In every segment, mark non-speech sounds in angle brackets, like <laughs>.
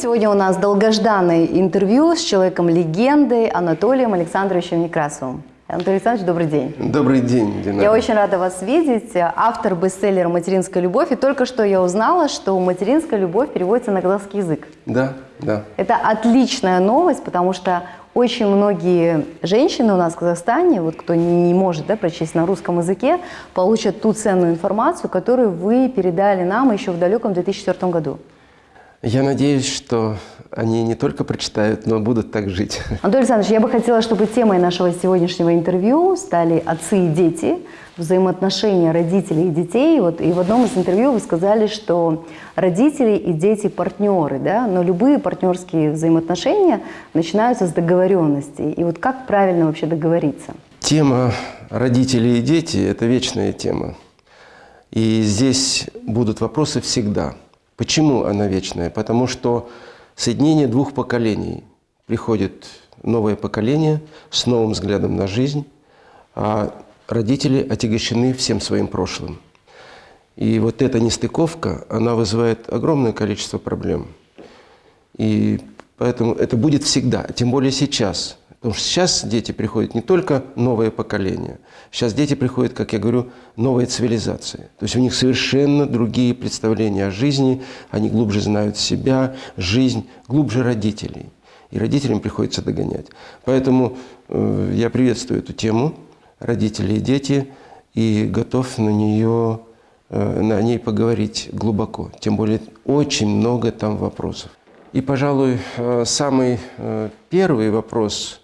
Сегодня у нас долгожданное интервью с человеком-легендой Анатолием Александровичем Некрасовым. Анатолий Александрович, добрый день. Добрый день, Дина. Я очень рада вас видеть. Автор бестселлера «Материнская любовь». И только что я узнала, что «Материнская любовь» переводится на казахский язык. Да, да. Это отличная новость, потому что очень многие женщины у нас в Казахстане, вот кто не может да, прочесть на русском языке, получат ту ценную информацию, которую вы передали нам еще в далеком 2004 году. Я надеюсь, что они не только прочитают, но будут так жить. <laughs> Анатолий Александрович, я бы хотела, чтобы темой нашего сегодняшнего интервью стали отцы и дети, взаимоотношения родителей и детей. Вот, и в одном из интервью вы сказали, что родители и дети партнеры, да? но любые партнерские взаимоотношения начинаются с договоренности. И вот как правильно вообще договориться? Тема родители и дети – это вечная тема. И здесь будут вопросы всегда – Почему она вечная? Потому что соединение двух поколений. Приходит новое поколение с новым взглядом на жизнь, а родители отягощены всем своим прошлым. И вот эта нестыковка, она вызывает огромное количество проблем. И поэтому это будет всегда, тем более сейчас – Потому что сейчас дети приходят не только новое поколение, сейчас дети приходят, как я говорю, новая цивилизация. То есть у них совершенно другие представления о жизни, они глубже знают себя, жизнь, глубже родителей. И родителям приходится догонять. Поэтому э, я приветствую эту тему родители и дети и готов на нее э, на ней поговорить глубоко. Тем более очень много там вопросов. И, пожалуй, э, самый э, первый вопрос,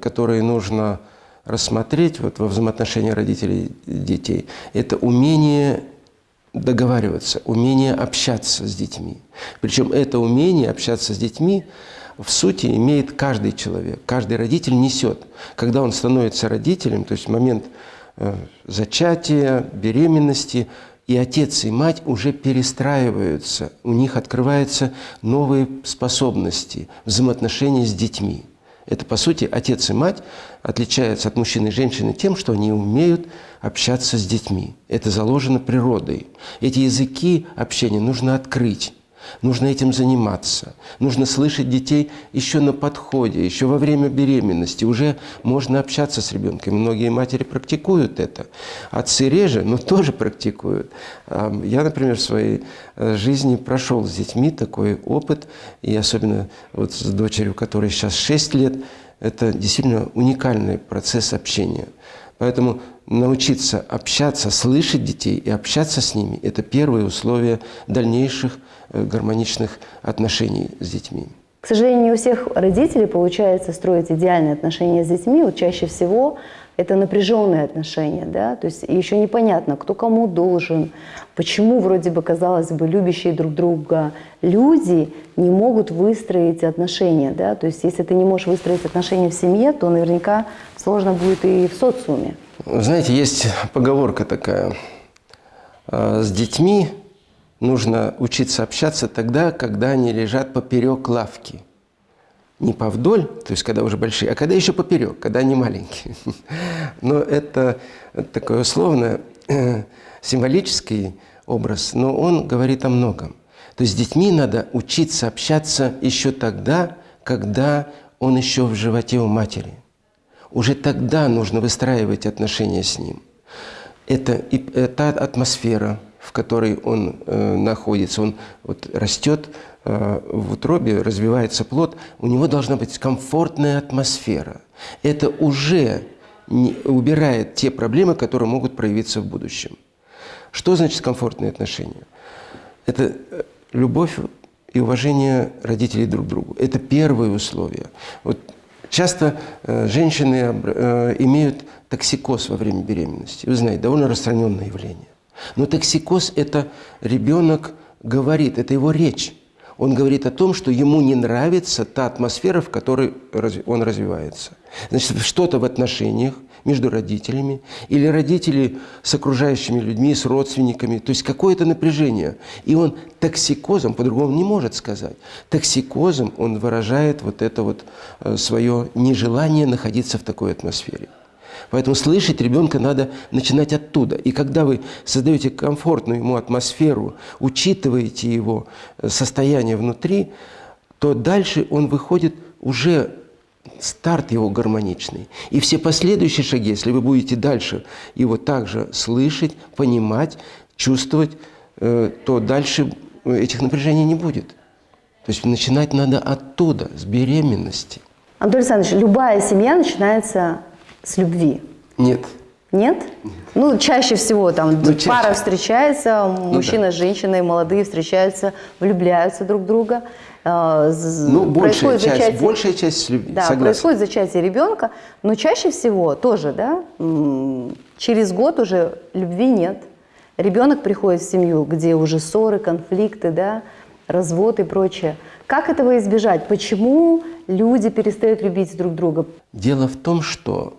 которые нужно рассмотреть вот, во взаимоотношении родителей и детей, это умение договариваться, умение общаться с детьми. Причем это умение общаться с детьми в сути имеет каждый человек, каждый родитель несет. Когда он становится родителем, то есть момент э, зачатия, беременности, и отец и мать уже перестраиваются, у них открываются новые способности взаимоотношения с детьми. Это, по сути, отец и мать отличаются от мужчины и женщины тем, что они умеют общаться с детьми. Это заложено природой. Эти языки общения нужно открыть. Нужно этим заниматься. Нужно слышать детей еще на подходе, еще во время беременности. Уже можно общаться с ребенком. Многие матери практикуют это. Отцы реже, но тоже практикуют. Я, например, в своей э, жизни прошел с детьми такой опыт. И особенно вот с дочерью, которой сейчас 6 лет, это действительно уникальный процесс общения. Поэтому научиться общаться, слышать детей и общаться с ними – это первое условие дальнейших Э, гармоничных отношений с детьми. К сожалению, не у всех родителей получается строить идеальные отношения с детьми. Вот чаще всего это напряженные отношения, да, то есть еще непонятно, кто кому должен, почему вроде бы, казалось бы, любящие друг друга люди не могут выстроить отношения, да, то есть если ты не можешь выстроить отношения в семье, то наверняка сложно будет и в социуме. Знаете, есть поговорка такая, «А, с детьми нужно учиться общаться тогда, когда они лежат поперек лавки. Не повдоль, то есть когда уже большие, а когда еще поперек, когда они маленькие. <laughs> Но это такой условно э, символический образ, но он говорит о многом. То есть с детьми надо учиться общаться еще тогда, когда он еще в животе у матери. Уже тогда нужно выстраивать отношения с ним. Это, это атмосфера, в которой он э, находится, он вот, растет э, в утробе, развивается плод, у него должна быть комфортная атмосфера. Это уже не, убирает те проблемы, которые могут проявиться в будущем. Что значит комфортные отношения? Это э, любовь и уважение родителей друг к другу. Это первые условия. Вот часто э, женщины э, имеют токсикоз во время беременности. Вы знаете, довольно распространенное явление. Но токсикоз – это ребенок говорит, это его речь. Он говорит о том, что ему не нравится та атмосфера, в которой он развивается. Значит, что-то в отношениях между родителями или родители с окружающими людьми, с родственниками. То есть какое-то напряжение. И он токсикозом, по-другому не может сказать, токсикозом он выражает вот это вот э, свое нежелание находиться в такой атмосфере. Поэтому слышать ребенка надо начинать оттуда. И когда вы создаете комфортную ему атмосферу, учитываете его э, состояние внутри, то дальше он выходит уже старт его гармоничный. И все последующие шаги, если вы будете дальше его также слышать, понимать, чувствовать, э, то дальше этих напряжений не будет. То есть начинать надо оттуда, с беременности. Анатолий Александрович, любая семья начинается с любви. Нет. Нет? Ну, чаще всего там Ну, чаще. пара встречается, мужчина да. с женщиной, молодые встречаются, влюбляются друг в друга. Э, Ну, большая часть, зачатие- большая часть. Да, Согласен. происходит зачатие ребенка, но чаще всего тоже, да, через год уже любви нет. Ребенок приходит в семью, где уже ссоры, конфликты, да, развод и прочее. Как этого избежать? Почему люди перестают любить друг друга? Дело в том, что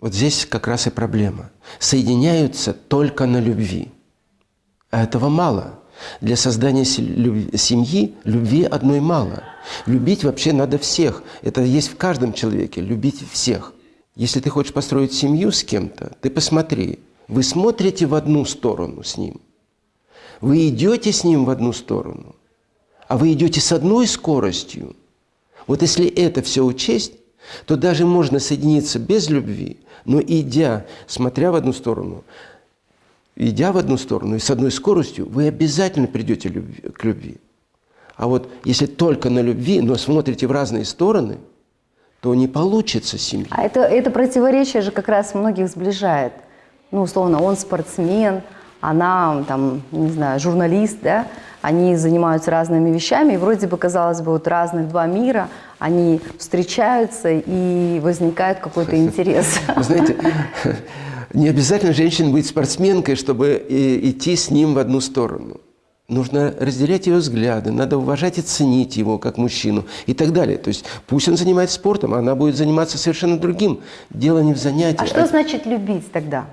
вот здесь как раз и проблема. Соединяются только на любви. А этого мало. Для создания семьи любви одной мало. Любить вообще надо всех. Это есть в каждом человеке, любить всех. Если ты хочешь построить семью с кем-то, ты посмотри, вы смотрите в одну сторону с ним, вы идете с ним в одну сторону, а вы идете с одной скоростью. Вот если это все учесть, то даже можно соединиться без любви, но идя, смотря в одну сторону, идя в одну сторону и с одной скоростью, вы обязательно придете любви- к любви. А вот если только на любви, но смотрите в разные стороны, то не получится семья. А это, это противоречие же как раз многих сближает. Ну, условно, он спортсмен, она, там, не знаю, журналист, да, они занимаются разными вещами, и вроде бы, казалось бы, вот разных два мира, они встречаются, и возникает какой-то <laughs> интерес. Вы знаете, не обязательно женщина быть спортсменкой, чтобы идти с ним в одну сторону. Нужно разделять его взгляды, надо уважать и ценить его как мужчину и так далее. То есть пусть он занимается спортом, а она будет заниматься совершенно другим. Дело не в занятии. А что значит любить тогда?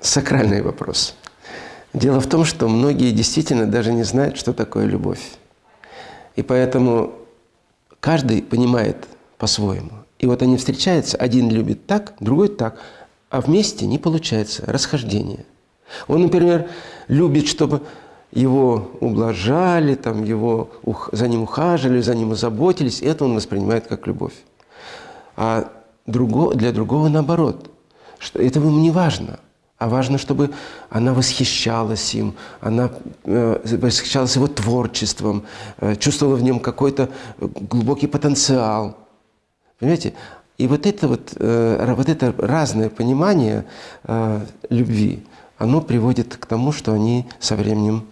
Сакральный вопрос. Дело в том, что многие действительно даже не знают, что такое любовь. И поэтому каждый понимает по-своему. И вот они встречаются, один любит так, другой так, а вместе не получается расхождение. Он, например, любит, чтобы его ублажали, там, его, ух- за ним ухаживали, за ним заботились. Это он воспринимает как любовь. А друго, для другого наоборот. Что это ему не важно. А важно, чтобы она восхищалась им, она э, восхищалась его творчеством, э, чувствовала в нем какой-то э, глубокий потенциал. Понимаете? И вот это вот, э, вот это разное понимание э, любви, оно приводит к тому, что они со временем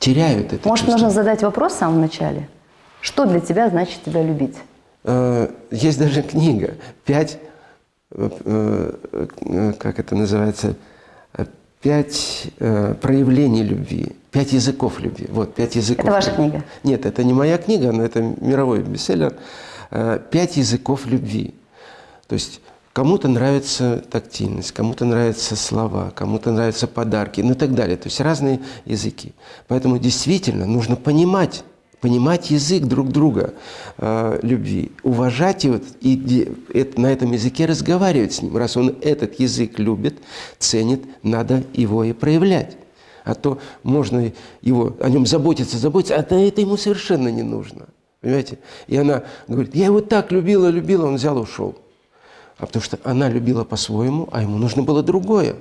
теряют это Может, чувство. нужно задать вопрос в самом начале? Что для тебя значит тебя любить? Э, Есть даже книга «Пять, как это называется, пять проявлений любви, пять языков любви». Вот, пять языков. Это ваша любви. книга? Нет, это не моя книга, но это мировой бестселлер. «Пять языков любви». То есть кому-то нравится тактильность, кому-то нравятся слова, кому-то нравятся подарки, ну и так далее. То есть разные языки. Поэтому действительно нужно понимать, понимать язык друг друга э, любви, уважать его и это- на этом языке разговаривать с ним. Раз он этот язык любит, ценит, надо его и проявлять. А то можно его, о нем заботиться, заботиться, а то это ему совершенно не нужно. Понимаете? И она говорит, я его так любила, любила, он взял и ушел. А потому что она любила по-своему, а ему нужно было другое.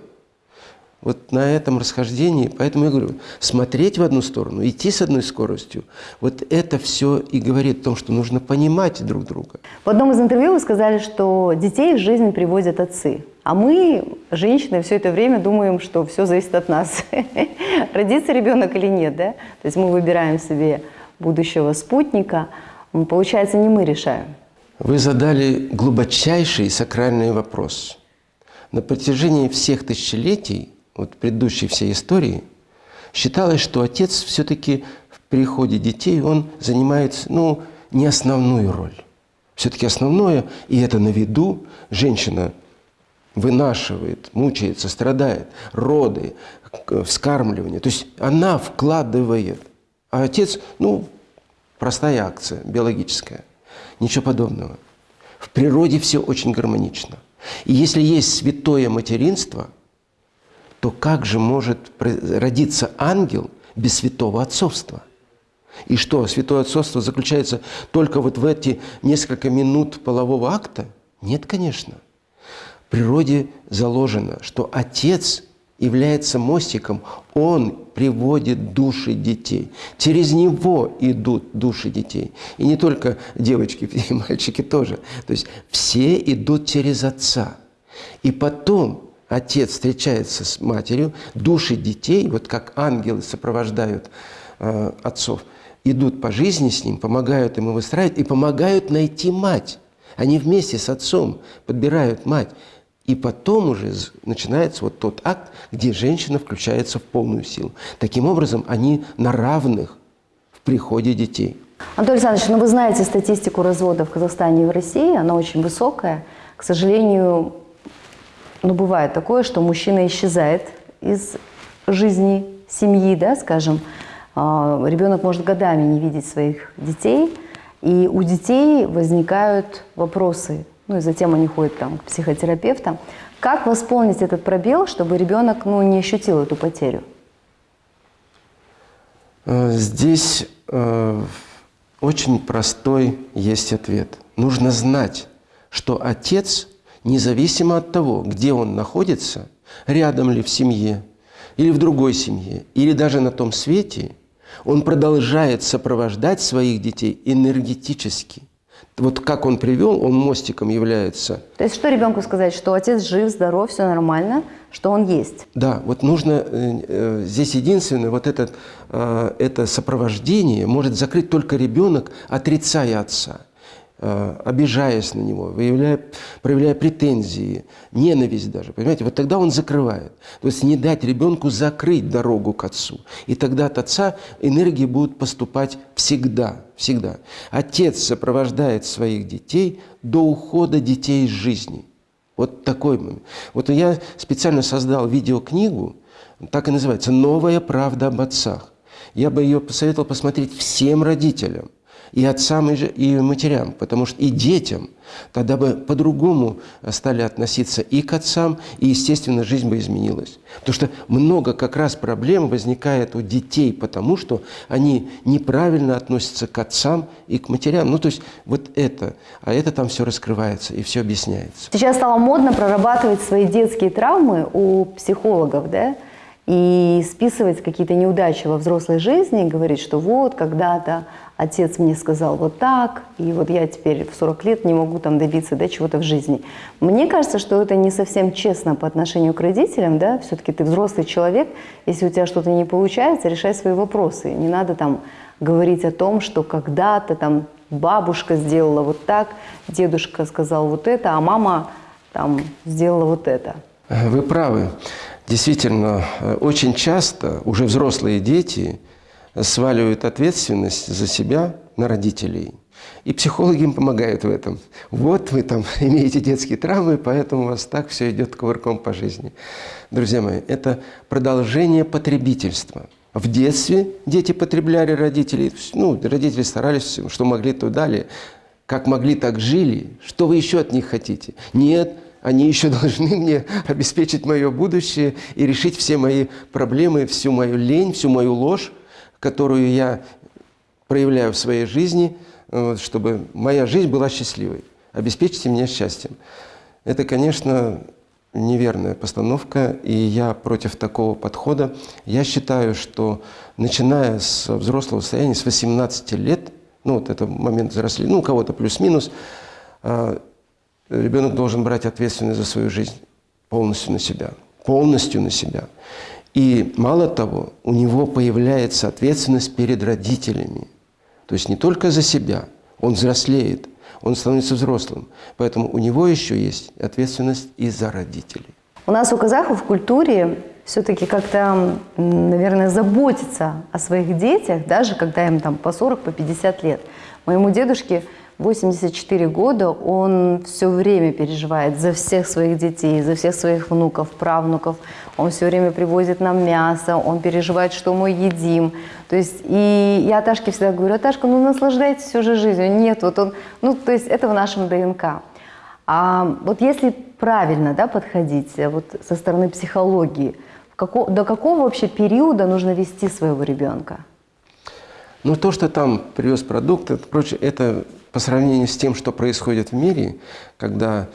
Вот на этом расхождении, поэтому я говорю, смотреть в одну сторону, идти с одной скоростью, вот это все и говорит о том, что нужно понимать друг друга. В одном из интервью вы сказали, что детей в жизнь приводят отцы. А мы, женщины, все это время думаем, что все зависит от нас. <laughs> Родится ребенок или нет, да? То есть мы выбираем себе будущего спутника. Получается, не мы решаем. Вы задали глубочайший сакральный вопрос. На протяжении всех тысячелетий, вот предыдущей всей истории, считалось, что отец все-таки в приходе детей, он занимает, ну, не основную роль. Все-таки основное, и это на виду, женщина вынашивает, мучается, страдает, роды, вскармливание. То есть она вкладывает. А отец, ну, простая акция, биологическая. Ничего подобного. В природе все очень гармонично. И если есть святое материнство, то как же может родиться ангел без святого отцовства? И что, святое отцовство заключается только вот в эти несколько минут полового акта? Нет, конечно. В природе заложено, что отец является мостиком, он приводит души детей. Через него идут души детей. И не только девочки <laughs> и мальчики тоже. То есть все идут через отца. И потом отец встречается с матерью, души детей, вот как ангелы сопровождают э, отцов, идут по жизни с ним, помогают ему выстраивать и помогают найти мать. Они вместе с отцом подбирают мать. И потом уже начинается вот тот акт, где женщина включается в полную силу. Таким образом, они на равных в приходе детей. Анатолий Александрович, ну вы знаете статистику развода в Казахстане и в России, она очень высокая. К сожалению, ну бывает такое, что мужчина исчезает из жизни семьи, да, скажем. А, ребенок может годами не видеть своих детей, и у детей возникают вопросы ну и затем они ходят там, к психотерапевтам. Как восполнить этот пробел, чтобы ребенок ну, не ощутил эту потерю? Э, здесь э, очень простой есть ответ. Нужно знать, что отец, независимо от того, где он находится, рядом ли в семье, или в другой семье, или даже на том свете, он продолжает сопровождать своих детей энергетически – вот как он привел, он мостиком является. То есть что ребенку сказать, что отец жив, здоров, все нормально, что он есть? Да, вот нужно, э, э, здесь единственное, вот этот, э, это сопровождение может закрыть только ребенок, отрицая отца. Э, обижаясь на него, выявляя, проявляя претензии, ненависть даже, понимаете, вот тогда он закрывает. То есть не дать ребенку закрыть дорогу к отцу. И тогда от отца энергии будут поступать всегда, всегда. Отец сопровождает своих детей до ухода детей из жизни. Вот такой момент. Вот я специально создал видеокнигу, так и называется «Новая правда об отцах». Я бы ее посоветовал посмотреть всем родителям – и отцам, и матерям, потому что и детям тогда бы по-другому стали относиться и к отцам, и, естественно, жизнь бы изменилась. Потому что много как раз проблем возникает у детей, потому что они неправильно относятся к отцам и к матерям. Ну, то есть вот это. А это там все раскрывается и все объясняется. Сейчас стало модно прорабатывать свои детские травмы у психологов, да? и списывать какие-то неудачи во взрослой жизни, говорить, что вот когда-то отец мне сказал вот так, и вот я теперь в 40 лет не могу там добиться да, чего-то в жизни. Мне кажется, что это не совсем честно по отношению к родителям, да, все-таки ты взрослый человек, если у тебя что-то не получается, решай свои вопросы. Не надо там говорить о том, что когда-то там бабушка сделала вот так, дедушка сказал вот это, а мама там сделала вот это. Вы правы. Действительно, э, очень часто уже взрослые дети сваливают ответственность за себя на родителей. И психологи им помогают в этом. Вот вы там <laughs> имеете детские травмы, поэтому у вас так все идет ковырком по жизни. Друзья мои, это продолжение потребительства. В детстве дети потребляли родителей, ну, родители старались, что могли, то дали. Как могли, так жили. Что вы еще от них хотите? Нет, они еще <laughs> должны мне обеспечить мое будущее и решить все мои проблемы, всю мою лень, всю мою ложь, которую я проявляю в своей жизни, чтобы моя жизнь была счастливой. Обеспечьте меня счастьем. Это, конечно, неверная постановка, и я против такого подхода. Я считаю, что начиная с взрослого состояния, с 18 лет, ну вот это момент взросления, ну у кого-то плюс-минус, а, ребенок должен брать ответственность за свою жизнь полностью на себя. Полностью на себя. И мало того, у него появляется ответственность перед родителями. То есть не только за себя, он взрослеет, он становится взрослым. Поэтому у него еще есть ответственность и за родителей. У нас у казахов в культуре все-таки как-то, наверное, заботиться о своих детях, даже когда им там по 40, по 50 лет. Моему дедушке 84 года, он все время переживает за всех своих детей, за всех своих внуков, правнуков. Он все время привозит нам мясо, он переживает, что мы едим. То есть, и я Ташке всегда говорю, Ташка, ну наслаждайтесь всю же жизнью. Нет, вот он, ну то есть это в нашем ДНК. А вот если правильно да, подходить э, вот со стороны психологии, до какого вообще периода нужно вести своего ребенка? Но то, что там привез продукт, это, прочее, это по сравнению с тем, что происходит в мире, когда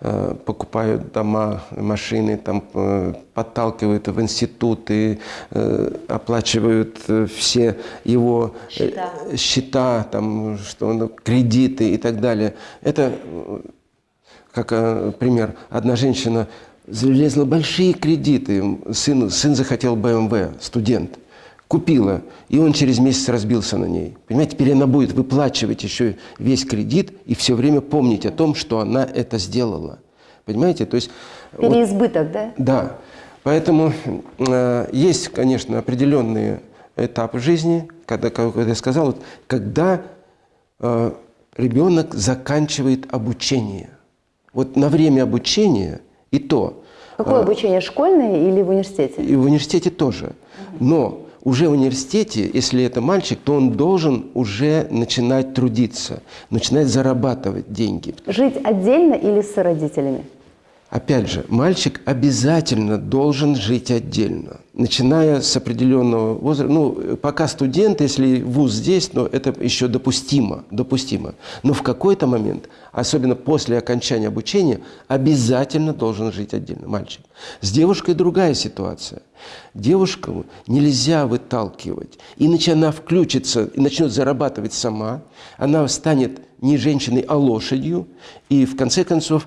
э, покупают дома, машины, там, э, подталкивают в институты, э, оплачивают э, все его э, Счета. счета там, что, ну, кредиты и так далее. Это, э, как пример, одна женщина залезла большие кредиты, сын, сын захотел БМВ, студент, купила, и он через месяц разбился на ней. Понимаете, теперь она будет выплачивать еще весь кредит и все время помнить о том, что она это сделала. Понимаете, то есть... вот- Переизбыток, да? да, поэтому э, есть, конечно, определенные этапы жизни, когда, как я сказал, вот, когда э, ребенок заканчивает обучение. Вот на время обучения и то, Какое обучение, школьное или в университете? и в университете тоже. Но уже в университете, если это мальчик, то он должен уже начинать трудиться, начинать зарабатывать деньги. Жить отдельно или с родителями? Опять же, мальчик обязательно должен жить отдельно, начиная с определенного возраста. Ну, пока студент, если вуз здесь, но это еще допустимо, допустимо. Но в какой-то момент, особенно после окончания обучения, обязательно должен жить отдельно мальчик. С девушкой другая ситуация. Девушку нельзя выталкивать. Иначе она включится и начнет зарабатывать сама. Она станет не женщиной, а лошадью. И в конце концов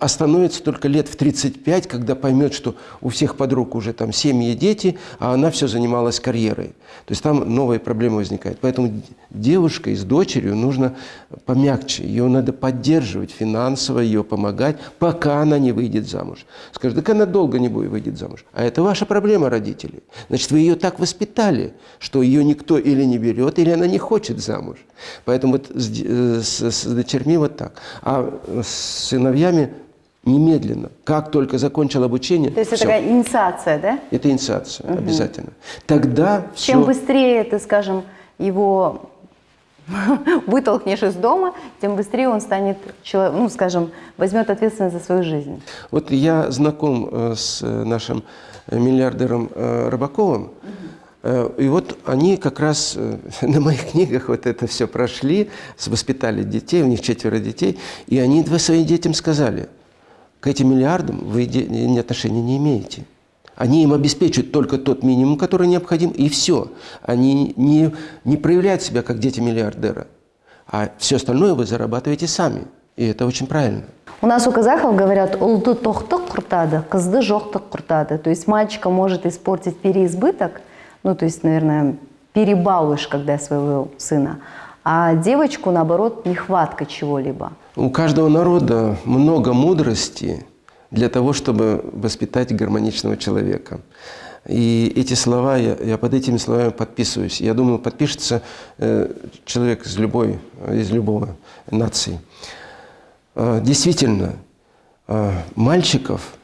остановится только лет в 35, когда поймет, что у всех подруг уже там семьи и дети, а она все занималась карьерой. То есть там новые проблемы возникают. Поэтому девушкой с дочерью нужно помягче. Ее надо поддерживать финансово, ее помогать, пока она не выйдет замуж. Скажет, так она долго не будет выйдет замуж. А это ваша проблема, родители. Значит, вы ее так воспитали, что ее никто или не берет, или она не хочет замуж. Поэтому вот с, э, с- с дочерьми вот так. А с сыновьями немедленно. Как только закончил обучение, То есть это всё. такая инициация, да? это инициация обязательно. Тогда Чем все... быстрее ты, скажем, его <laughs> вытолкнешь из дома, тем быстрее он станет, ну, скажем, возьмет ответственность за свою жизнь. Вот я знаком э, с э, нашим миллиардером э, Рыбаковым, и вот они как раз <laughs> на моих книгах вот это все прошли, воспитали детей, у них четверо детей, и они два своим детям сказали, к этим миллиардам вы ни отношения не имеете. Они им обеспечивают только тот минимум, который необходим, и все. Они не, не проявляют себя как дети миллиардера. А все остальное вы зарабатываете сами. И это очень правильно. У нас у казахов говорят «улды тоқты құртады, қызды жоқты құртады». То есть мальчика может испортить переизбыток, ну, то есть, наверное, перебалуешь, когда своего сына, а девочку, наоборот, нехватка чего-либо. У каждого народа много мудрости для того, чтобы воспитать гармоничного человека. И эти слова, я, я под этими словами подписываюсь. Я думаю, подпишется э, человек из любой, из любого нации. Э, действительно, э, мальчиков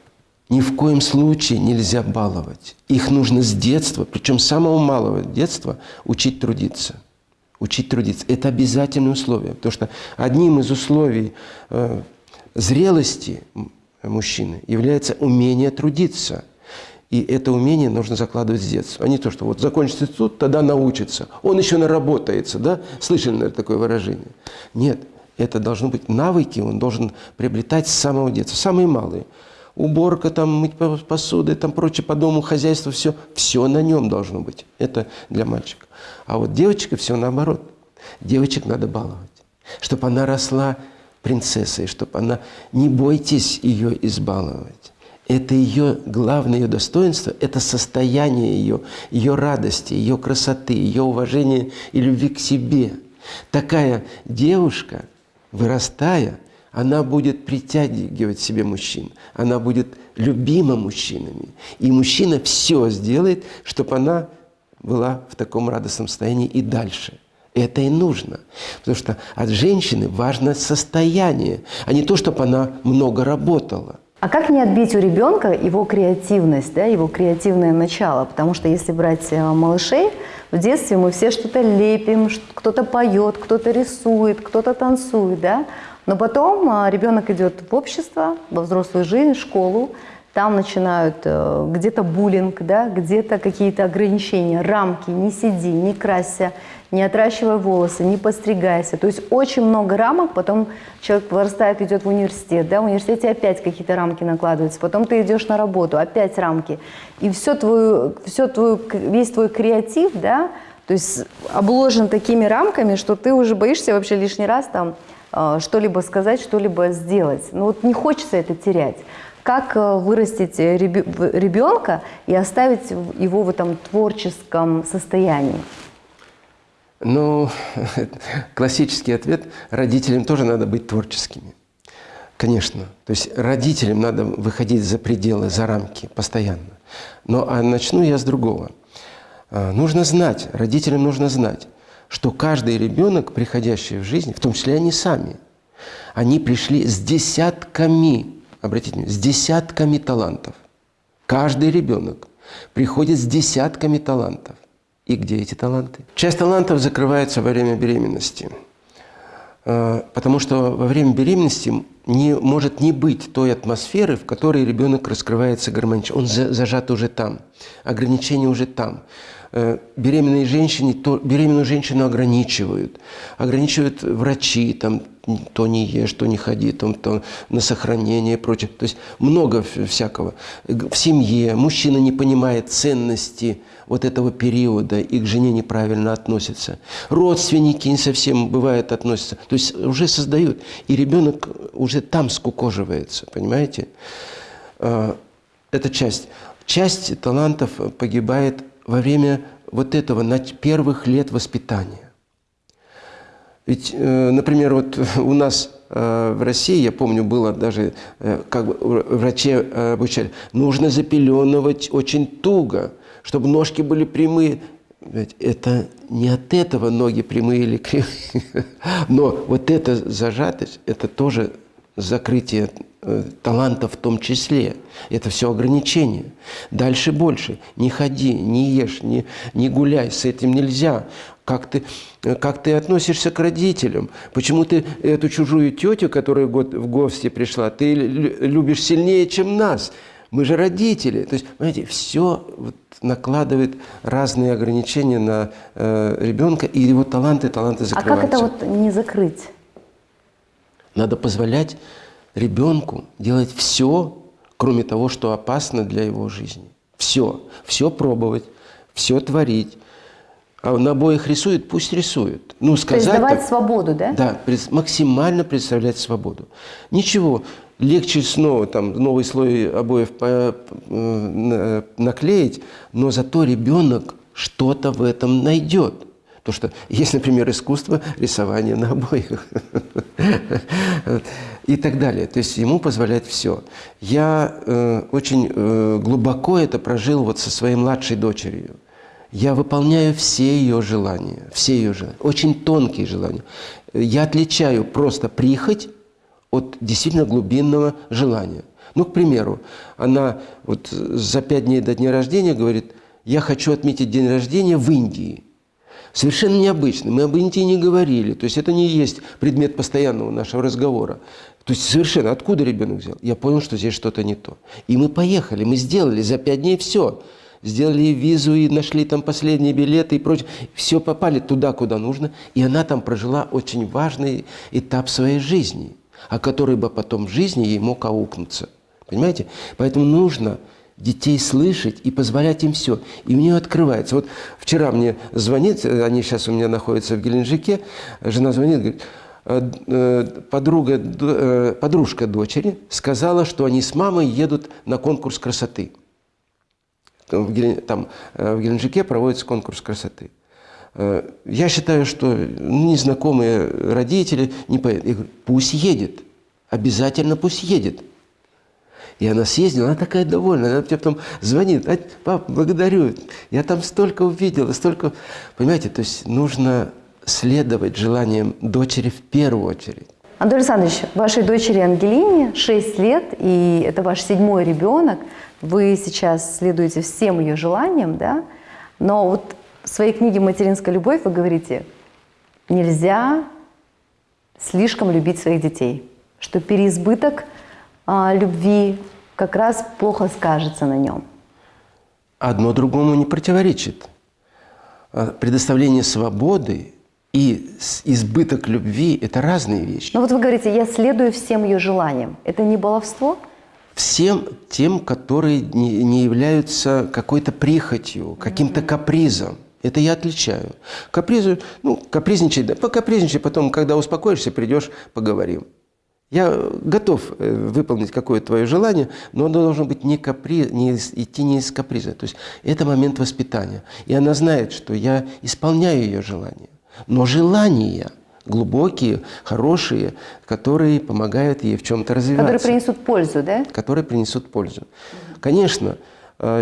ни в коем случае нельзя баловать. Их нужно с детства, причем с самого малого детства, учить трудиться. Учить трудиться. Это обязательное условие. Потому что одним из условий э, зрелости мужчины является умение трудиться. И это умение нужно закладывать с детства. А не то, что вот закончит институт, тогда научится. Он еще наработается, да? Слышали, наверное, такое выражение? Нет, это должны быть навыки, он должен приобретать с самого детства, самые малые. Уборка, там, мыть по- посуды, там, прочее по дому, хозяйство, все, все на нем должно быть. Это для мальчика. А вот девочка все наоборот. Девочек надо баловать, чтобы она росла принцессой, чтобы она... Не бойтесь ее избаловать. Это ее главное ее достоинство, это состояние ее, ее радости, ее красоты, ее уважения и любви к себе. Такая девушка, вырастая, она будет притягивать себе мужчин, она будет любима мужчинами. И мужчина все сделает, чтобы она была в таком радостном состоянии и дальше. Это и нужно. Потому что от женщины важно состояние, а не то, чтобы она много работала. А как не отбить у ребенка его креативность, да, его креативное начало? Потому что если брать э, малышей, в детстве мы все что-то лепим, кто-то поет, кто-то рисует, кто-то танцует, да? Но потом а, ребенок идет в общество, во взрослую жизнь, в школу, там начинают э, где-то буллинг, да, где-то какие-то ограничения, рамки, не сиди, не красься, не отращивай волосы, не постригайся. То есть очень много рамок, потом человек вырастает, идет в университет, да, в университете опять какие-то рамки накладываются, потом ты идешь на работу, опять рамки. И все твою, все твою, весь твой креатив, да, то есть обложен такими рамками, что ты уже боишься вообще лишний раз там э, что-либо сказать, что-либо сделать. Ну вот не хочется это терять. Как э, вырастить ребенка и оставить его в этом творческом состоянии? Ну, <laughs> классический ответ – родителям тоже надо быть творческими. Конечно. То есть родителям надо выходить за пределы, за рамки постоянно. Но а начну я с другого – а, нужно знать, родителям нужно знать, что каждый ребенок, приходящий в жизнь, в том числе они сами, они пришли с десятками, обратите внимание, с десятками талантов. Каждый ребенок приходит с десятками талантов. И где эти таланты? Часть талантов закрывается во время беременности. А, потому что во время беременности не, может не быть той атмосферы, в которой ребенок раскрывается гармонично. Он зажат уже там, ограничения уже там. Э, беременные женщины, то, беременную женщину ограничивают. Ограничивают врачи, там, то не ешь, то не ходи, там, то на сохранение и прочее. То есть много всякого. В семье мужчина не понимает ценности вот этого периода и к жене неправильно относится. Родственники не совсем бывает относятся. То есть уже создают. И ребенок уже там скукоживается, понимаете? Э, это часть. Часть талантов погибает во время вот этого первых лет воспитания. Ведь, э, например, вот <laughs> у нас э, в России, я помню, было даже, э, как врачи обучали, нужно запеленывать очень туго, чтобы ножки были прямые. Это не от этого ноги прямые или кривые. <laughs> Но вот эта зажатость, это тоже закрытие э, таланта в том числе. Это все ограничения. Дальше больше. Не ходи, не ешь, не, не гуляй. С этим нельзя. Как ты, как ты относишься к родителям? Почему ты эту чужую тетю, которая в гости пришла, ты любишь сильнее, чем нас? Мы же родители. То есть, понимаете, все вот накладывает разные ограничения на э, ребенка, и его таланты, таланты закрываются. А как это вот не закрыть? Надо позволять ребенку делать все, кроме того, что опасно для его жизни. Все. Все пробовать, все творить. А на обоих рисует, пусть рисует. Ну, сказать, То есть давать так, свободу, да? Да, максимально представлять свободу. Ничего, легче снова там новый слой обоев э, наклеить, но зато ребенок что-то в этом найдет. Потому что есть, например, искусство рисования на обоих <laughs> и так далее. То есть ему позволять все. Я э, очень э, глубоко это прожил вот со своей младшей дочерью. Я выполняю все ее желания, все ее желания, очень тонкие желания. Я отличаю просто прихоть от действительно глубинного желания. Ну, к примеру, она вот за пять дней до дня рождения говорит, я хочу отметить день рождения в Индии совершенно необычный. Мы об Индии не говорили. То есть это не есть предмет постоянного нашего разговора. То есть совершенно откуда ребенок взял? Я понял, что здесь что-то не то. И мы поехали, мы сделали за пять дней все. Сделали визу и нашли там последние билеты и прочее. Все попали туда, куда нужно. И она там прожила очень важный этап своей жизни, о который бы потом в жизни ей мог аукнуться. Понимаете? Поэтому нужно детей слышать и позволять им все. И у нее открывается. Вот вчера мне звонит, они сейчас у меня находятся в Геленджике, жена звонит, говорит, «Э, э, подруга, э, подружка дочери сказала, что они с мамой едут на конкурс красоты. Там в Геленджике проводится конкурс красоты. Я считаю, что незнакомые родители не поедут. Я говорю, пусть едет, обязательно пусть едет. И она съездила, она такая довольная, она тебе потом звонит, пап, благодарю, я там столько увидела, столько... Понимаете, то есть нужно следовать желаниям дочери в первую очередь. Анатолий Александрович, вашей дочери Ангелине 6 лет, и это ваш седьмой ребенок. Вы сейчас следуете всем ее желаниям, да? Но вот в своей книге «Материнская любовь» вы говорите, нельзя слишком любить своих детей, что переизбыток а, любви как раз плохо скажется на нем. Одно другому не противоречит. А Предоставление свободы и избыток любви – это разные вещи. Но вот вы говорите, я следую всем ее желаниям. Это не баловство? Всем тем, которые не, не являются какой-то прихотью, каким-то капризом. Это я отличаю. Капризу, ну, капризничай, да, покапризничай, потом, когда успокоишься, придешь, поговорим. Я э, готов э, выполнить какое-то твое желание, но оно должно быть не капри, не идти не из каприза. То есть это момент воспитания. И она знает, что я исполняю ее желания. Но желания глубокие, хорошие, которые помогают ей в чем-то развиваться Которые принесут пользу, да? которые принесут пользу. Конечно,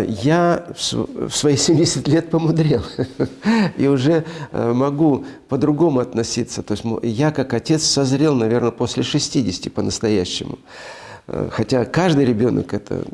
я в свои <laughs> 70 лет помудрел <laughs> и уже э, могу по-другому относиться. То есть я как отец созрел, наверное, после 60 по-настоящему. Э, Хотя каждый ребенок это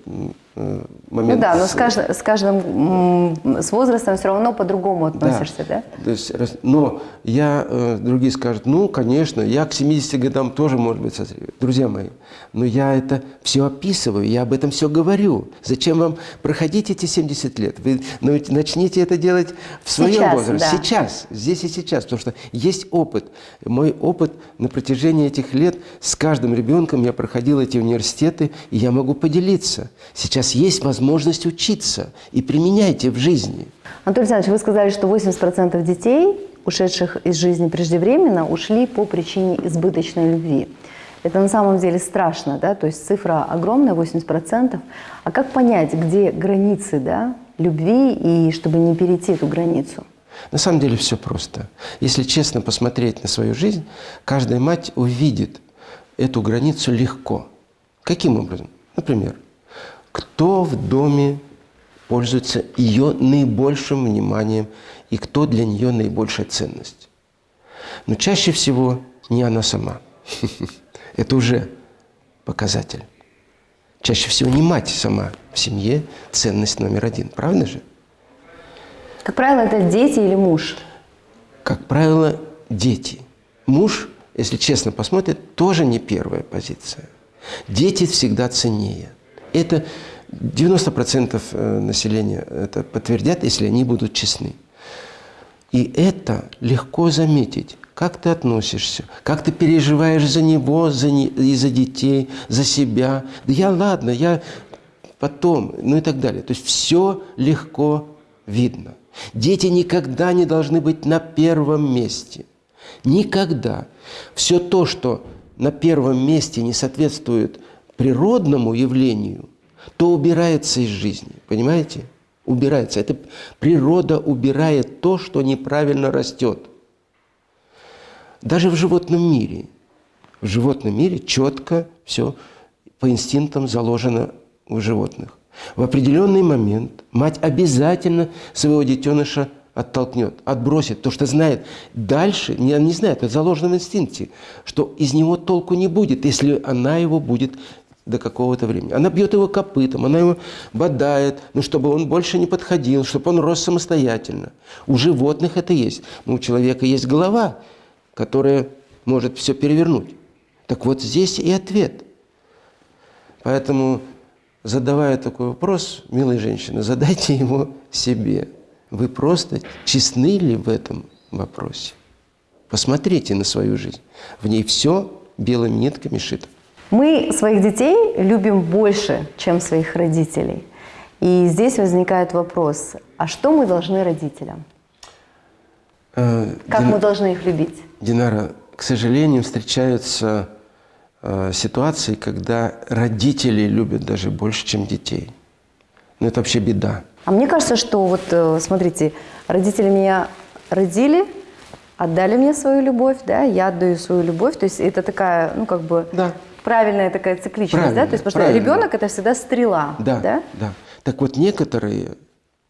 э, Ну момент... да, но с каждым, с каждым с возрастом все равно по-другому относишься, да? То есть, но я, э, другие скажут, ну, конечно, я к 70 годам тоже, может быть, созрею. Друзья мои, но я это все описываю, я об этом все говорю. Зачем вам проходить эти 70 лет? Вы ну, начните это делать в своем Сейчас, возрасте, да. сейчас, здесь и сейчас, потому что есть опыт. Мой опыт на протяжении этих лет с каждым ребенком я проходил эти университеты, и я могу поделиться. Сейчас есть возможность учиться, и применяйте в жизни. Анатолий Александрович, вы сказали, что 80% детей, ушедших из жизни преждевременно, ушли по причине избыточной любви. Это на самом деле страшно, да, то есть цифра огромная, 80%. А как понять, где границы, да, любви, и чтобы не перейти эту границу? На самом деле все просто. Если честно посмотреть на свою жизнь, каждая мать увидит эту границу легко. Каким образом? Например, кто в доме пользуется ее наибольшим вниманием и кто для нее наибольшая ценность. Но чаще всего не она сама. <laughs> Это уже показатель. Чаще всего не мать сама в семье ценность номер один. Правда же? Как правило, это дети или муж. как правило, дети. Муж, если честно посмотрит, тоже не первая позиция. Дети всегда ценнее. Это 90% э, населения это подтвердят, если они будут честны. И это легко заметить, как ты относишься, как ты переживаешь за него, за не, и за детей, за себя. Да я ладно, я потом, ну и так далее. То есть все легко видно. Дети никогда не должны быть на первом месте. Никогда. Все то, что на первом месте не соответствует природному явлению, то убирается из жизни. Понимаете? Убирается. Это природа убирает то, что неправильно растет. Даже в животном мире. В животном мире четко все по инстинктам заложено у животных. В определенный момент мать обязательно своего детеныша оттолкнет, отбросит, то, что знает дальше, не, не знает, это заложено в инстинкте, что из него толку не будет, если она его будет до какого-то времени. Она бьет его копытом, она его бодает, ну, чтобы он больше не подходил, чтобы он рос самостоятельно. У животных это есть, но у человека есть голова, которая может все перевернуть. Так вот здесь и ответ. Поэтому, задавая такой вопрос, милые женщины, задайте его себе. Вы просто честны ли в этом вопросе? Посмотрите на свою жизнь. В ней все белыми нитками шито. Мы своих детей любим больше, чем своих родителей. И здесь возникает вопрос, а что мы должны родителям? Э, Как Дин- мы должны их любить? Динара, к сожалению, встречаются э, ситуации, когда родители любят даже больше, чем детей. Но это вообще беда. А мне кажется, что вот, э, смотрите, родители меня родили, отдали мне свою любовь, да, я отдаю свою любовь, то есть это такая, ну, как бы, Да. Правильная такая цикличность, да, Правильно, то есть, потому что ребенок это всегда стрела, Да, да? да. Так вот, некоторые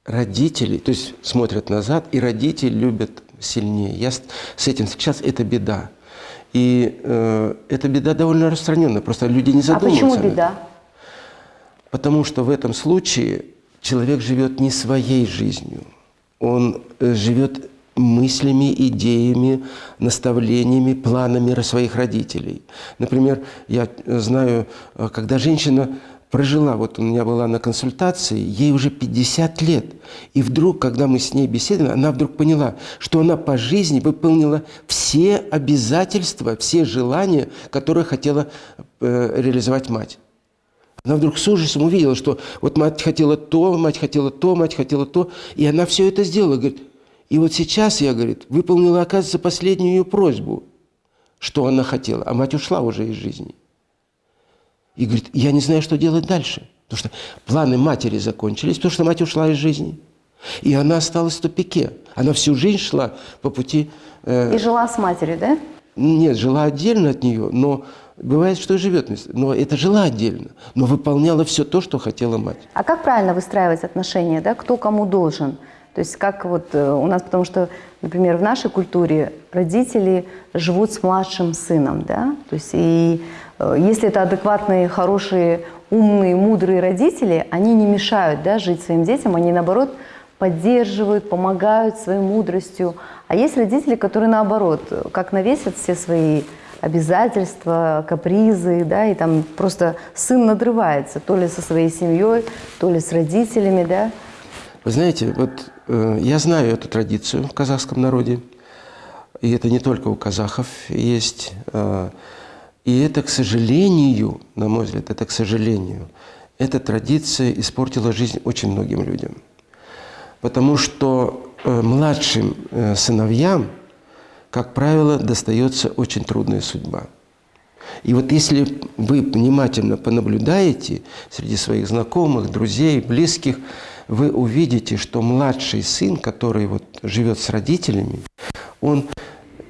родители, то есть смотрят назад, и родители любят сильнее. Я с, этим сейчас это беда. И э, эта беда довольно распространенная, просто люди не А задумываются. почему об этом. беда? Потому что в этом случае человек живет не своей жизнью. Он э, живет мыслями, идеями, наставлениями, планами своих родителей. Например, я знаю, э, когда женщина прожила, вот у меня была на консультации, ей уже 50 лет. И вдруг, когда мы с ней беседовали, она вдруг поняла, что она по жизни выполнила все обязательства, все желания, которые хотела э, реализовать мать. Она вдруг с ужасом увидела, что вот мать хотела то, мать хотела то, мать хотела то, и она все это сделала. Говорит, и вот сейчас я, говорит, выполнила, оказывается, последнюю ее просьбу, что она хотела, а мать ушла уже из жизни. И говорит, я не знаю, что делать дальше. Потому что планы матери закончились, потому что мать ушла из жизни. И она осталась в тупике. Она всю жизнь шла по пути... Э, и жила с матерью, да? Нет, жила отдельно от нее, но бывает, что и живет вместе. Но это жила отдельно, но выполняла все то, что хотела мать. А как правильно выстраивать отношения, да? Кто кому должен? То есть как вот э, у нас, потому что, например, в нашей культуре родители живут с младшим сыном, да? То есть и Э, если это адекватные, хорошие, умные, мудрые родители, они не мешают да, жить своим детям, они наоборот поддерживают, помогают своей мудростью. А есть родители, которые наоборот, как навесят все свои обязательства, капризы, да, и там просто сын надрывается, то ли со своей семьей, то ли с родителями, да. Вы знаете, вот я знаю эту традицию в казахском народе, и это не только у казахов есть. Э, и это, к сожалению, на мой взгляд, это, к сожалению, эта традиция испортила жизнь очень многим людям. Потому что э, младшим э, сыновьям, как правило, достается очень трудная судьба. И вот если вы внимательно понаблюдаете среди своих знакомых, друзей, близких, вы увидите, что младший сын, который вот живет с родителями, он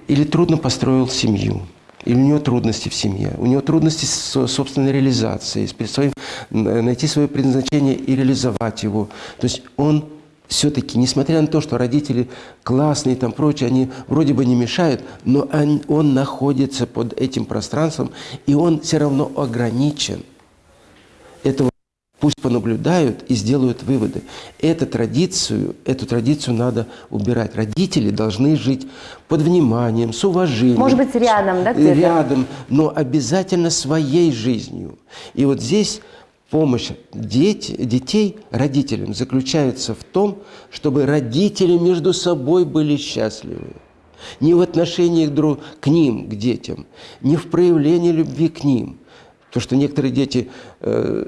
или трудно построил семью, или у него трудности в семье, у него трудности с собственной реализацией, с своим, найти свое предназначение и реализовать его. То есть он все-таки, несмотря на то, что родители классные и там прочее, они вроде бы не мешают, но он, он находится под этим пространством, и он все равно ограничен. Этого Пусть понаблюдают и сделают выводы. Эту традицию, эту традицию надо убирать. Родители должны жить под вниманием, с уважением. Может быть, рядом, да? Рядом, но обязательно своей жизнью. И вот здесь помощь дети, детей родителям заключается в том, чтобы родители между собой были счастливы. Не в отношении друг, к ним, к детям, не в проявлении любви к ним. Потому что некоторые дети... Э,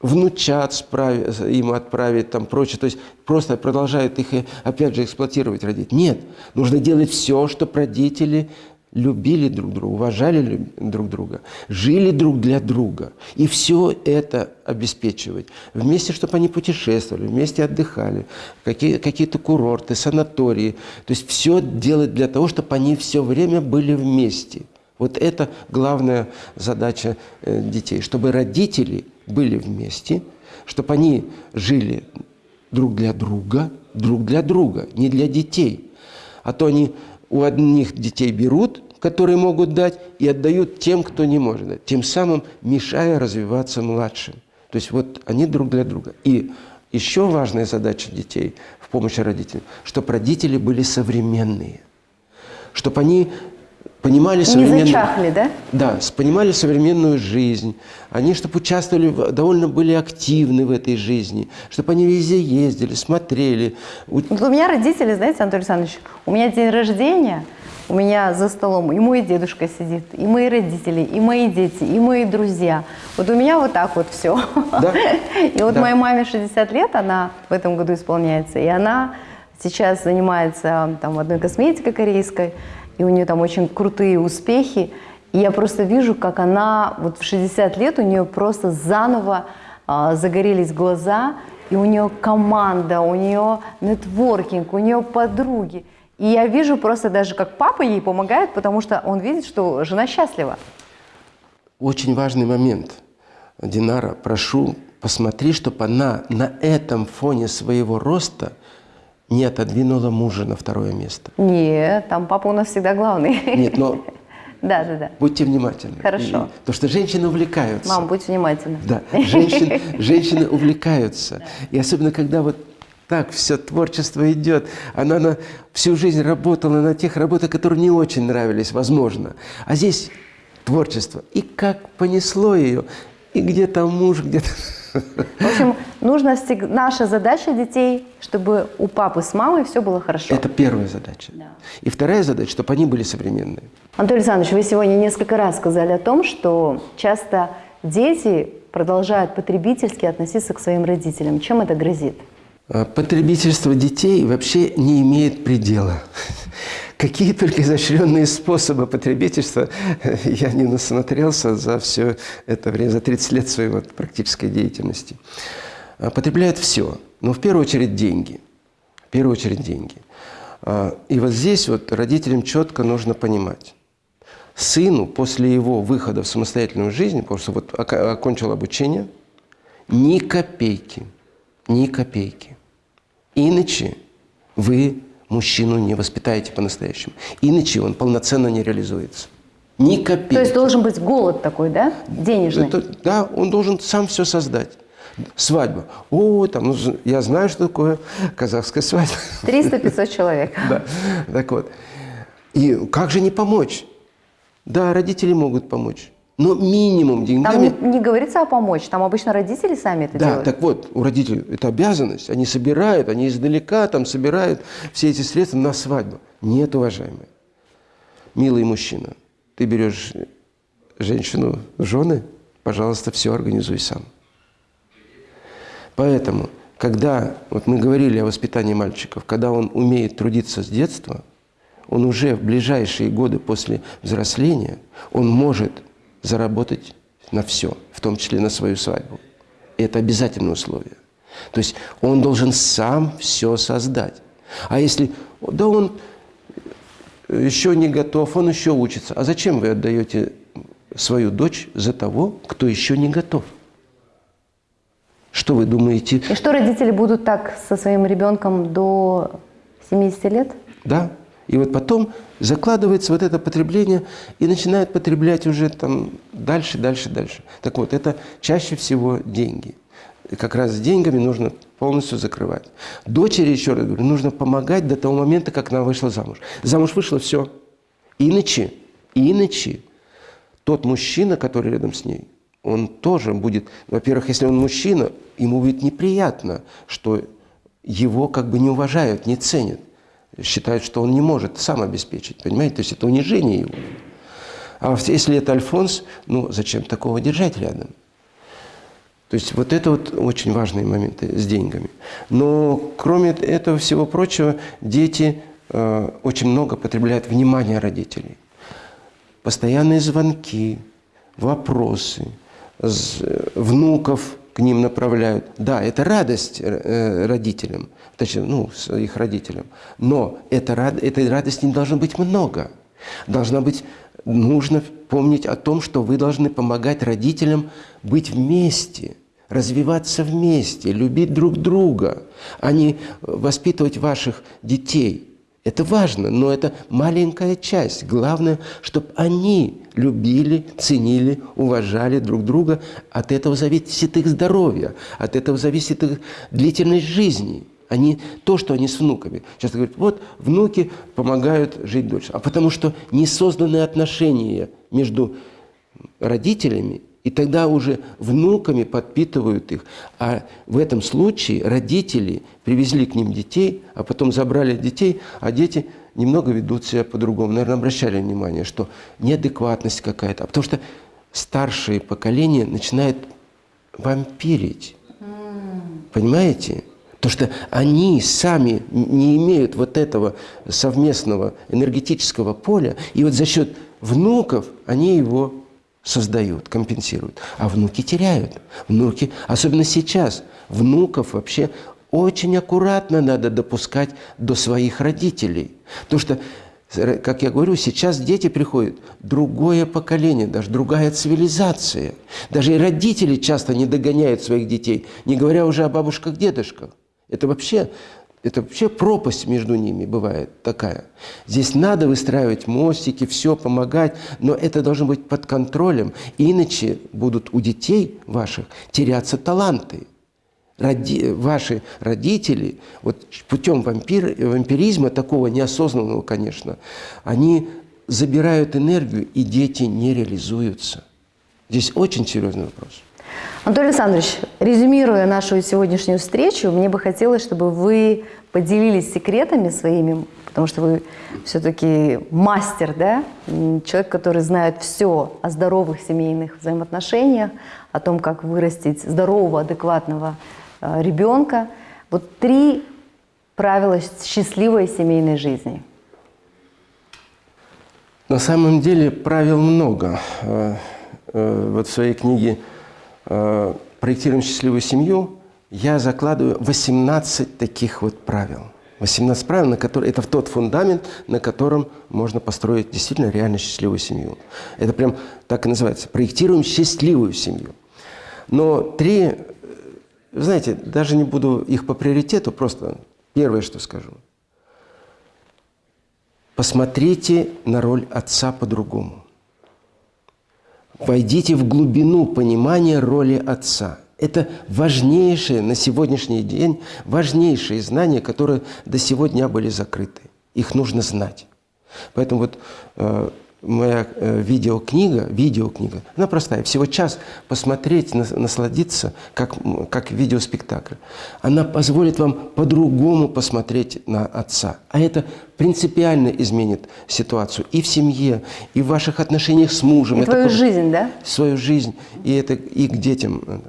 внучат справить, им отправить, там прочее. То есть просто продолжают их, опять же, эксплуатировать родители. Нет, нужно делать все, чтобы родители любили друг друга, уважали друг друга, жили друг для друга. И все это обеспечивать. Вместе, чтобы они путешествовали, вместе отдыхали, какие-то какие курорты, санатории. То есть все делать для того, чтобы они все время были вместе. Вот это главная задача э, детей, чтобы родители были вместе, чтобы они жили друг для друга, друг для друга, не для детей. А то они у одних детей берут, которые могут дать, и отдают тем, кто не может дать, тем самым мешая развиваться младшим. То есть вот они друг для друга. И еще важная задача детей в помощи родителям, чтобы родители были современные, чтобы они понимали современную... Не зачахли, да? Да, понимали современную жизнь. Они, чтобы участвовали, довольно были активны в этой жизни, чтобы они везде ездили, смотрели. Вот у меня родители, знаете, Анатолий Александрович, у меня день рождения, у меня за столом и мой дедушка сидит, и мои родители, и мои дети, и мои друзья. Вот у меня вот так вот все. Да? <laughs> И вот да. моей маме 60 лет, она в этом году исполняется, и она сейчас занимается там одной косметикой корейской, и у нее там очень крутые успехи. И я просто вижу, как она вот в 60 лет у нее просто заново а, загорелись глаза, и у нее команда, у нее нетворкинг, у нее подруги. И я вижу просто даже, как папа ей помогает, потому что он видит, что жена счастлива. Очень важный момент. Динара, прошу, посмотри, чтобы она на этом фоне своего роста – не отодвинула мужа на второе место. Нет, там папа у нас всегда главный. Нет, но <laughs> да, да, да. Будьте внимательны. Хорошо. И, потому что женщины увлекаются. Мам, будь внимательна. Да, женщин, женщины увлекаются. И особенно, когда вот так все творчество идет. Она на, всю жизнь работала на тех работах, которые не очень нравились, возможно. А здесь творчество. И как понесло ее. И где-то муж, где-то В общем, нужно всег- наша задача детей, чтобы у папы с мамой все было хорошо. Это первая задача. Да. И вторая задача, чтобы они были современные. Анатолий Александрович, вы сегодня несколько раз сказали о том, что часто дети продолжают потребительски относиться к своим родителям. Чем это грозит? А Потребительство детей вообще не имеет предела. Какие только изощренные способы потребительства <laughs> я не насмотрелся за все это время, за 30 лет своей вот практической деятельности. А, Потребляют все, но в первую очередь деньги. В первую очередь деньги. А, И вот здесь вот родителям четко нужно понимать. Сыну после его выхода в самостоятельную жизнь, потому что вот окончил обучение, ни копейки, ни копейки. Иначе вы мужчину не воспитаете по-настоящему. Иначе он полноценно не реализуется. Ни копейки. То есть должен быть голод такой, да, денежный? Это- да, он должен сам все создать. Свадьба. О, там, ну, я знаю, что такое казахская свадьба. 300-500 человек. <laughs> Да. Так вот. И как же не помочь? Да, родители могут помочь. Но минимум Там деньгами... не, не говорится о помочь, там обычно родители сами это Да, делают. так вот, у родителей это обязанность. Они собирают, они издалека там собирают все эти средства на свадьбу. Нет, уважаемые. Милый мужчина, ты берешь женщину жены, пожалуйста, все организуй сам. Поэтому, когда, вот мы говорили о воспитании мальчиков, когда он умеет трудиться с детства, он уже в ближайшие годы после взросления, он может заработать на все, в том числе на свою свадьбу. И это обязательное условие. То есть он должен сам все создать. А если, да он еще не готов, он еще учится. А зачем вы отдаете свою дочь за того, кто еще не готов? Что вы думаете? И что родители будут так со своим ребенком до 70 лет? Да. И вот потом закладывается вот это потребление и начинают потреблять уже там дальше, дальше, дальше. Так вот, это чаще всего деньги. И как раз с деньгами нужно полностью закрывать. Дочери, еще раз говорю, нужно помогать до того момента, как она вышла замуж. Замуж вышла, все. Иначе, иначе тот мужчина, который рядом с ней, он тоже будет, во-первых, если он мужчина, ему будет неприятно, что его как бы не уважают, не ценят. Считают, что он не может сам обеспечить, понимаете? То есть это унижение его. А если это Альфонс, ну зачем такого держать рядом? То есть вот это вот очень важные моменты с деньгами. Но кроме этого всего прочего, дети э, очень много потребляют внимания родителей. Постоянные звонки, вопросы, з- внуков к ним направляют. Да, это радость э, родителям, точнее, ну, их родителям. Но это, этой радости не должно быть много. Должна быть, нужно помнить о том, что вы должны помогать родителям быть вместе, развиваться вместе, любить друг друга, а не воспитывать ваших детей. Это важно, но это маленькая часть. Главное, чтобы они любили, ценили, уважали друг друга. От этого зависит их здоровье, от этого зависит их длительность жизни. Они, то, что они с внуками. Часто говорят, вот внуки помогают жить дольше. А потому что не созданы отношения между родителями, и тогда уже внуками подпитывают их. А в этом случае родители привезли к ним детей, а потом забрали детей, а дети немного ведут себя по-другому. Наверное, обращали внимание, что неадекватность какая-то. А потому что старшее поколение начинает вампирить. Понимаете? Потому что они сами не имеют вот этого совместного энергетического поля, и вот за счет внуков они его создают, компенсируют. А внуки теряют. Внуки, особенно сейчас, внуков вообще очень аккуратно надо допускать до своих родителей. Потому что, как я говорю, сейчас дети приходят, другое поколение, даже другая цивилизация. Даже и родители часто не догоняют своих детей, не говоря уже о бабушках, дедушках. Это вообще, это вообще пропасть между ними бывает такая. Здесь надо выстраивать мостики, все помогать, но это должно быть под контролем, иначе будут у детей ваших теряться таланты. Роди, ваши родители, вот путем вампир, вампиризма, такого неосознанного, конечно, они забирают энергию, и дети не реализуются. Здесь очень серьезный вопрос. Анатолий Александрович, резюмируя нашу сегодняшнюю встречу, мне бы хотелось, чтобы вы поделились секретами своими, потому что вы все-таки мастер, да? Человек, который знает все о здоровых семейных взаимоотношениях, о том, как вырастить здорового, адекватного э, ребенка. Вот три правила счастливой семейной жизни. На самом деле правил много. Э, э, Вот в своей книге «Проектируем счастливую семью» я закладываю 18 таких вот правил. 18 правил, на которые, это тот фундамент, на котором можно построить действительно реально счастливую семью. Это прям так и называется. Проектируем счастливую семью. Но три, э, знаете, даже не буду их по приоритету, просто первое, что скажу. Посмотрите на роль отца по-другому. Войдите в глубину понимания роли отца. Это важнейшее на сегодняшний день, важнейшие знания, которые до сегодня были закрыты. Их нужно знать. Поэтому вот э, моя э, видеокнига, видеокнига, она простая, всего час посмотреть, нас- насладиться, как, как видеоспектакль. Она позволит вам по-другому посмотреть на отца. А это принципиально изменит ситуацию и в семье, и в ваших отношениях с мужем. И Это твою жизнь, да? свою жизнь, и, это, и к детям.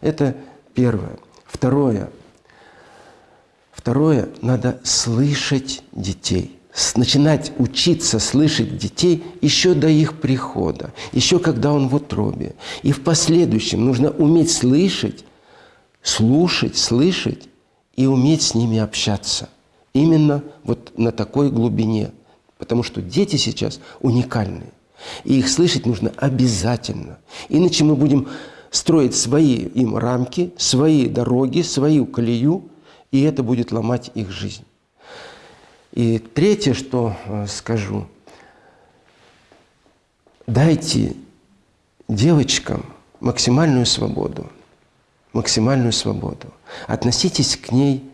Это первое. Второе. Второе, надо слышать детей. Начинать учиться слышать детей еще до их прихода, еще когда он в утробе. И в последующем нужно уметь слышать, слушать, слышать и уметь с ними общаться. Именно вот на такой глубине. Потому что дети сейчас уникальные. И их слышать нужно обязательно. Иначе мы будем строить свои им рамки, свои дороги, свою колею, и это будет ломать их жизнь. И третье, что э, скажу, дайте девочкам максимальную свободу, максимальную свободу. Относитесь к ней,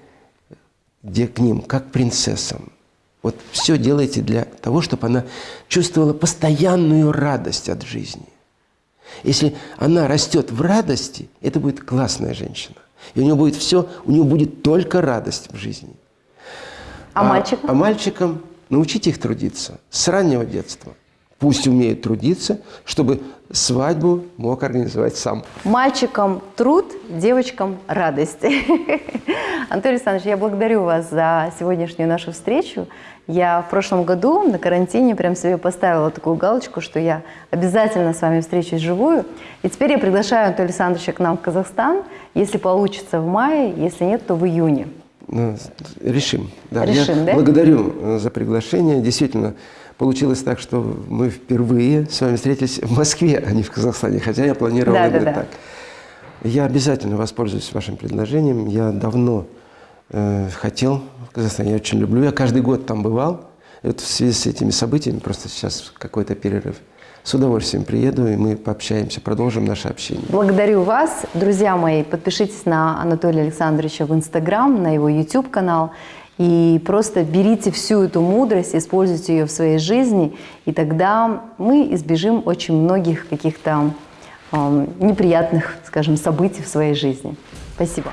где, к ним, как к принцессам. Вот все делайте для того, чтобы она чувствовала постоянную радость от жизни. Если она растет в радости, это будет классная женщина. И у нее будет все, у нее будет только радость в жизни. А мальчикам? А мальчикам научите их трудиться с раннего детства. Пусть умеют трудиться, чтобы свадьбу мог организовать сам. Мальчикам труд, девочкам радость. <laughs> Анатолий Александрович, я благодарю вас за сегодняшнюю нашу встречу. Я в прошлом году на карантине прям себе поставила такую галочку, что я обязательно с вами встречусь вживую. И теперь я приглашаю Анатолия Александровича к нам в Казахстан, если получится в мае, если нет, то в июне. Ну, решим. Да, Решим, я да? благодарю э, за приглашение. Действительно, получилось так, что мы впервые с вами встретились в Москве, а не в Казахстане, хотя я планировал Да, да, именно да. так. Я обязательно воспользуюсь вашим предложением. Я давно э, хотел в Казахстане, я очень люблю. Я каждый год там бывал. И вот в связи с этими событиями, просто сейчас какой-то перерыв, с удовольствием приеду, и мы пообщаемся, продолжим наше общение. Благодарю вас. Друзья мои, подпишитесь на Анатолия Александровича в Инстаграм, на его YouTube-канал. И просто берите всю эту мудрость, используйте ее в своей жизни, и тогда мы избежим очень многих каких-то эм, неприятных, скажем, событий в своей жизни. Спасибо.